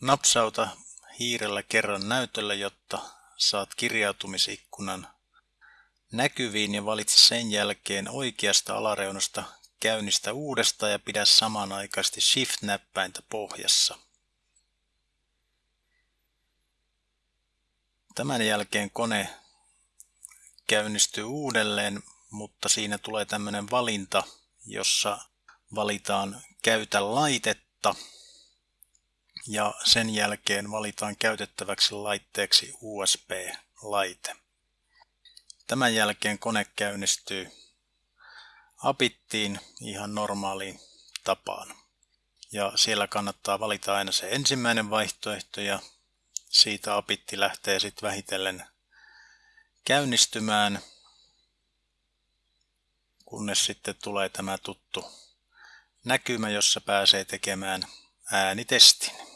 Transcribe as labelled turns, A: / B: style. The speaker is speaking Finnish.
A: Napsauta hiirellä kerran näytölle, jotta saat kirjautumisikkunan näkyviin ja valitse sen jälkeen oikeasta alareunasta käynnistä uudestaan ja pidä samanaikaisesti Shift-näppäintä pohjassa. Tämän jälkeen kone käynnistyy uudelleen, mutta siinä tulee tämmöinen valinta, jossa valitaan käytä laitetta ja sen jälkeen valitaan käytettäväksi laitteeksi USB-laite. Tämän jälkeen kone käynnistyy apittiin ihan normaaliin tapaan. Ja siellä kannattaa valita aina se ensimmäinen vaihtoehto ja siitä apitti lähtee sitten vähitellen käynnistymään, kunnes sitten tulee tämä tuttu näkymä, jossa pääsee tekemään äänitestin.